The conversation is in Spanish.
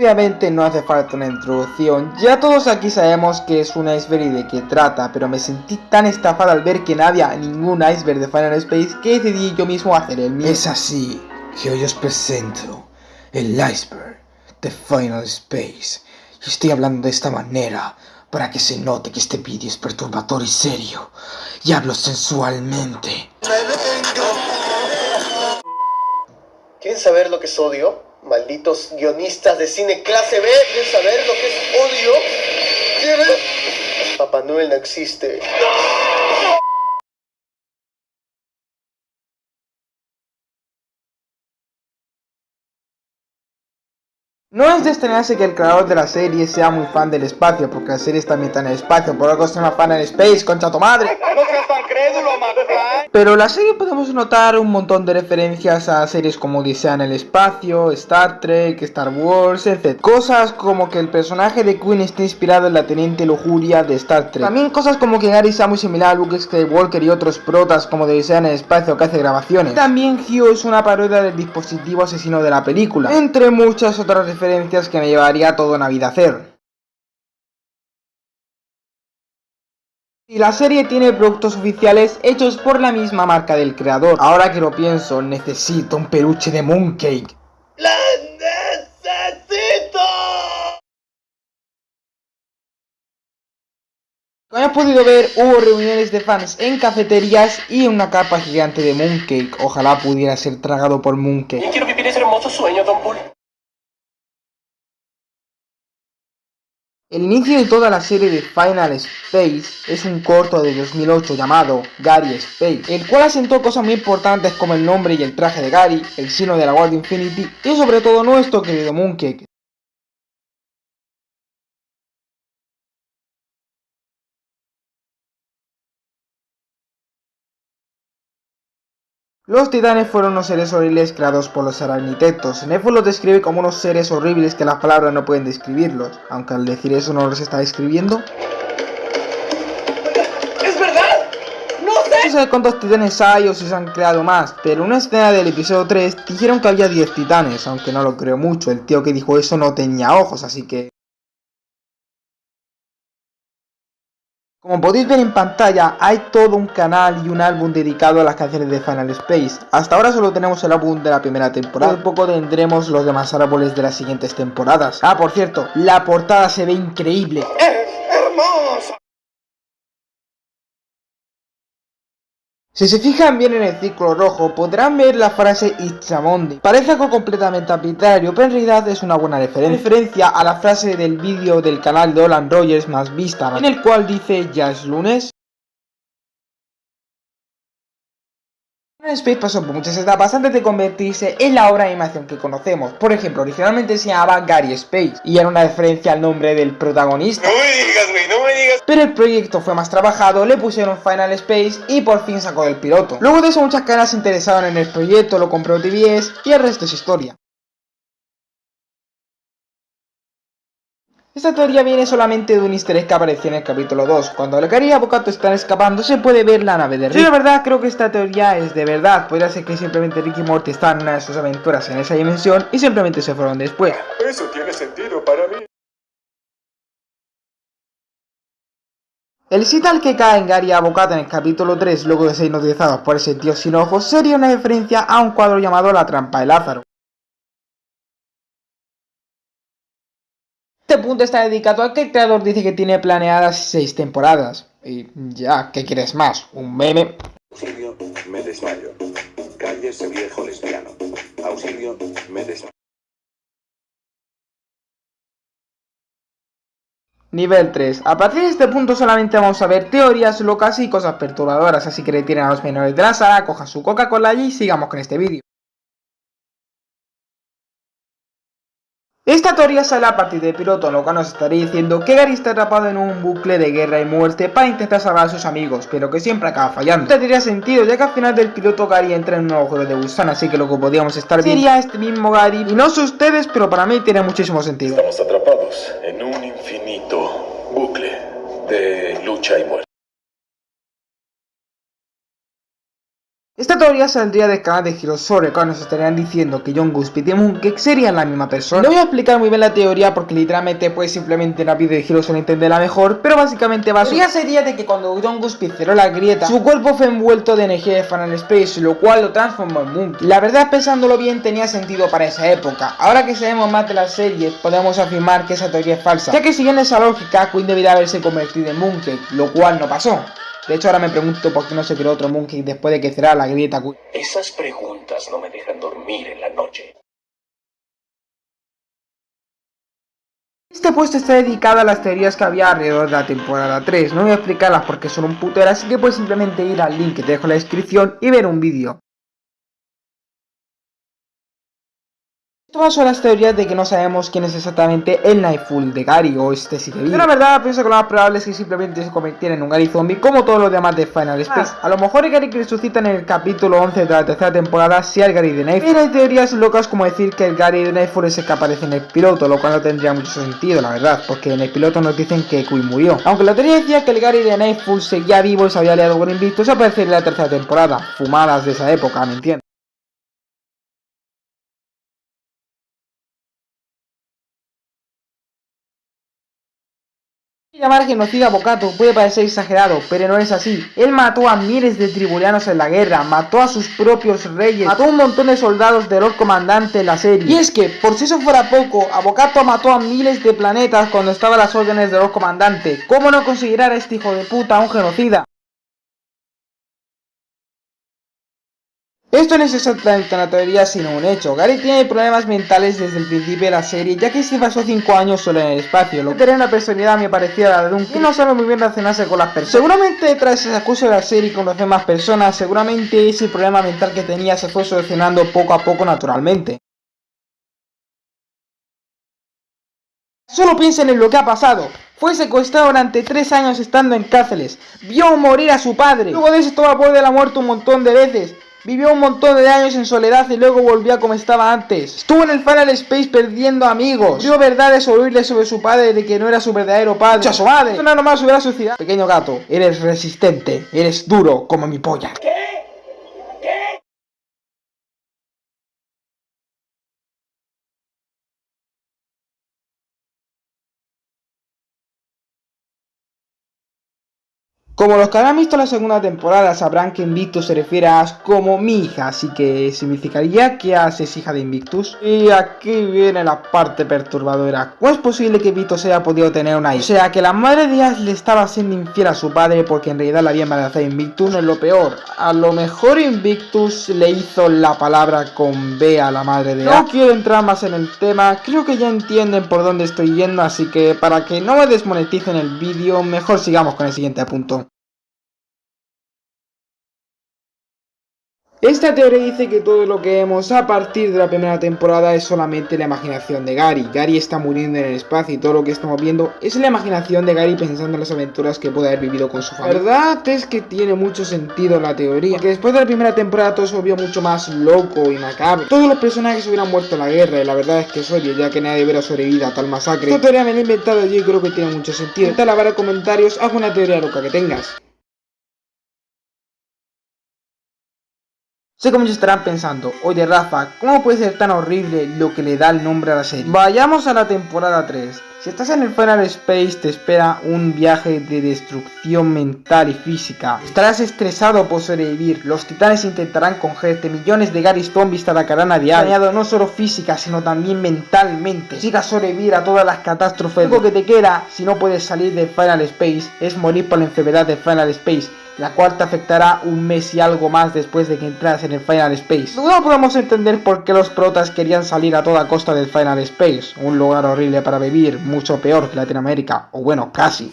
Obviamente no hace falta una introducción, ya todos aquí sabemos que es un iceberg y de qué trata, pero me sentí tan estafado al ver que no había ningún iceberg de Final Space que decidí yo mismo hacer el mío. Es así que hoy os presento el iceberg de Final Space. Y estoy hablando de esta manera para que se note que este vídeo es perturbador y serio. Y hablo sensualmente. ¿Quieren saber lo que es odio? Malditos guionistas de cine clase B, ¿quieren saber lo que es odio? ¿Quieren? Papá Noel no existe. No es de extrañarse que el creador de la serie sea muy fan del espacio, porque la serie está ambientada en el espacio, por algo se llama Fan en Space, concha tu madre. No seas tan crédulo, McFly. Pero en la serie podemos notar un montón de referencias a series como Odisea en el espacio, Star Trek, Star Wars, etc. Cosas como que el personaje de Queen está inspirado en la Teniente Lujuria de Star Trek. También cosas como que Gary sea muy similar a Luke Skywalker y otros protas como de Odisea en el espacio que hace grabaciones. También Hugh es una parodia del dispositivo asesino de la película, entre muchas otras referencias que me llevaría toda una vida a hacer. Y la serie tiene productos oficiales hechos por la misma marca del creador. Ahora que lo pienso, necesito un peluche de Mooncake. ¡La necesito! Como has podido ver, hubo reuniones de fans en cafeterías y una capa gigante de Mooncake. Ojalá pudiera ser tragado por Mooncake. Quiero vivir ese hermoso sueño, Don Bull. El inicio de toda la serie de Final Space es un corto de 2008 llamado Gary Space, el cual asentó cosas muy importantes como el nombre y el traje de Gary, el sino de la Guardia Infinity y sobre todo nuestro querido Mooncake. Los titanes fueron unos seres horribles creados por los aracnitetos. Nefo los describe como unos seres horribles que las palabras no pueden describirlos, aunque al decir eso no los está describiendo. ¡Es verdad! ¡No sé! No sé cuántos titanes hay o si se han creado más, pero en una escena del episodio 3 dijeron que había 10 titanes, aunque no lo creo mucho, el tío que dijo eso no tenía ojos, así que... Como podéis ver en pantalla, hay todo un canal y un álbum dedicado a las canciones de Final Space. Hasta ahora solo tenemos el álbum de la primera temporada, poco tendremos los demás árboles de las siguientes temporadas. Ah, por cierto, la portada se ve increíble. ¡Es hermoso! Si se fijan bien en el círculo rojo, podrán ver la frase Monday. Parece algo completamente arbitrario, pero en realidad es una buena referencia. Referencia a la frase del vídeo del canal de Olan Rogers más vista, en el cual dice ya es lunes. Space pasó por muchas etapas antes de convertirse en la obra de animación que conocemos. Por ejemplo, originalmente se llamaba Gary Space y era una referencia al nombre del protagonista. No me digas, güey, no me digas. Pero el proyecto fue más trabajado, le pusieron Final Space y por fin sacó el piloto. Luego de eso muchas cadenas se interesaron en el proyecto, lo compró TBS y el resto es historia. Esta teoría viene solamente de un easter egg que apareció en el capítulo 2. Cuando Gary y Avocato están escapando se puede ver la nave de Rick. Sí, de verdad creo que esta teoría es de verdad. Podría ser que simplemente Rick y Morty están en una de sus aventuras en esa dimensión y simplemente se fueron después. Eso tiene sentido para mí. El cita al que cae en Gary y Avocato en el capítulo 3 luego de ser hipnotizados por ese tío sin ojos sería una referencia a un cuadro llamado La trampa de Lázaro. Este punto está dedicado a que el creador dice que tiene planeadas 6 temporadas. Y ya, ¿qué quieres más? ¿Un meme? Auxilio, me desmayo. Calle ese viejo lesbiano. Auxilio, me desmayo. Nivel 3. A partir de este punto solamente vamos a ver teorías locas y cosas perturbadoras, así que retiren a los menores de la sala, cojan su Coca-Cola y sigamos con este vídeo. Esta teoría sale a partir del piloto, lo que nos estaría diciendo que Gary está atrapado en un bucle de guerra y muerte para intentar salvar a sus amigos, pero que siempre acaba fallando. Esto tendría sentido, ya que al final del piloto Gary entra en un agujero de gusano, así que lo que podríamos estar viendo sería este mismo Gary, y no sé ustedes, pero para mí tiene muchísimo sentido. Estamos atrapados en un infinito bucle de lucha y muerte. Esta teoría saldría del canal de Hirosore cuando nos estarían diciendo que John Guspi y Mooncake serían la misma persona. No voy a explicar muy bien la teoría porque literalmente pues simplemente en la vida de Hirosore entenderla mejor, pero básicamente va a ser... La sería de que cuando John Guspi cerró la grieta, su cuerpo fue envuelto de energía de Final Space, lo cual lo transformó en Mooncake. La verdad pensándolo bien tenía sentido para esa época. Ahora que sabemos más de la serie, podemos afirmar que esa teoría es falsa, ya que siguiendo esa lógica, Queen debería haberse convertido en Mooncake, lo cual no pasó. De hecho, ahora me pregunto por qué no se creó otro Monkey después de que cerrara la grieta. Esas preguntas no me dejan dormir en la noche. Este puesto está dedicado a las teorías que había alrededor de la temporada 3. No voy a explicarlas porque son un putero, así que puedes simplemente ir al link que te dejo en la descripción y ver un vídeo. Todas son las teorías de que no sabemos quién es exactamente el Nightfall de Gary o este sigue vivo. Yo la verdad pienso que lo más probable es que simplemente se convirtiera en un Gary zombie como todos los demás de Final Space. Ah. A lo mejor el Gary que resucita en el capítulo 11 de la tercera temporada sea el Gary de Nightfall. Pero hay teorías locas como decir que el Gary de Nightfall es el que aparece en el piloto, lo cual no tendría mucho sentido, la verdad, porque en el piloto nos dicen que Queen murió. Aunque la teoría decía que el Gary de Nightfall seguía vivo y se había aliado con Invictus, aparece en la tercera temporada. Fumadas de esa época, ¿me entiendes? Llamar genocida a Bocato puede parecer exagerado, pero no es así. Él mató a miles de tribulianos en la guerra, mató a sus propios reyes, mató a un montón de soldados del Lord Comandante en la serie. Y es que, por si eso fuera poco, Abocato mató a miles de planetas cuando estaba a las órdenes del Lord Comandante. ¿Cómo no considerar a este hijo de puta un genocida? Esto no es exactamente una teoría sino un hecho. Gary tiene problemas mentales desde el principio de la serie, ya que se pasó 5 años solo en el espacio, lo que tiene una personalidad muy parecida a la de un y no sabe muy bien relacionarse con las personas. Seguramente tras ese acuso de la serie y conocer más personas, seguramente ese problema mental que tenía se fue solucionando poco a poco naturalmente. Solo piensen en lo que ha pasado. Fue secuestrado durante 3 años estando en cárceles. Vio morir a su padre. Luego de eso estuvo a de la muerte un montón de veces. Vivió un montón de años en soledad y luego volvió a como estaba antes. Estuvo en el Final Space perdiendo amigos. Vio verdades oírle sobre su padre de que no era su verdadero padre. ¡A su madre! Nada nomás hubiera suicidado. Pequeño gato, eres resistente, eres duro como mi polla. Como los que habrán visto la segunda temporada sabrán que Invictus se refiere a Ash como mi hija, así que significaría que Ash es hija de Invictus. Y aquí viene la parte perturbadora. ¿Cómo es posible que Invictus haya podido tener una hija? O sea, que la madre de Ash le estaba siendo infiel a su padre porque en realidad la había embarazado Invictus, no es lo peor. A lo mejor Invictus le hizo la palabra con B a la madre de Ash. No quiero entrar más en el tema, creo que ya entienden por dónde estoy yendo, así que para que no me desmoneticen el vídeo, mejor sigamos con el siguiente punto. Esta teoría dice que todo lo que vemos a partir de la primera temporada es solamente la imaginación de Gary. Gary está muriendo en el espacio y todo lo que estamos viendo es la imaginación de Gary pensando en las aventuras que puede haber vivido con su familia. La verdad es que tiene mucho sentido la teoría, que después de la primera temporada todo se volvió mucho más loco y macabro. Todos los personajes hubieran muerto en la guerra y la verdad es que es obvio ya que nadie hubiera sobrevivido a tal masacre. Esta teoría me la he inventado yo y creo que tiene mucho sentido. Intenta lavar en comentarios alguna teoría loca que tengas. Sé que muchos estarán pensando, oye Rafa, ¿cómo puede ser tan horrible lo que le da el nombre a la serie? Vayamos a la temporada 3. Si estás en el Final Space te espera un viaje de destrucción mental y física. Estarás estresado por sobrevivir, los titanes intentarán cogerte, millones de Gary Zombies te atacarán a diario. Dañado no solo física, sino también mentalmente. Si a sobrevivir a todas las catástrofes, lo que te queda si no puedes salir del Final Space es morir por la enfermedad del Final Space la cual te afectará un mes y algo más después de que entras en el Final Space. No podemos entender por qué los protas querían salir a toda costa del Final Space, un lugar horrible para vivir, mucho peor que Latinoamérica, o bueno, casi.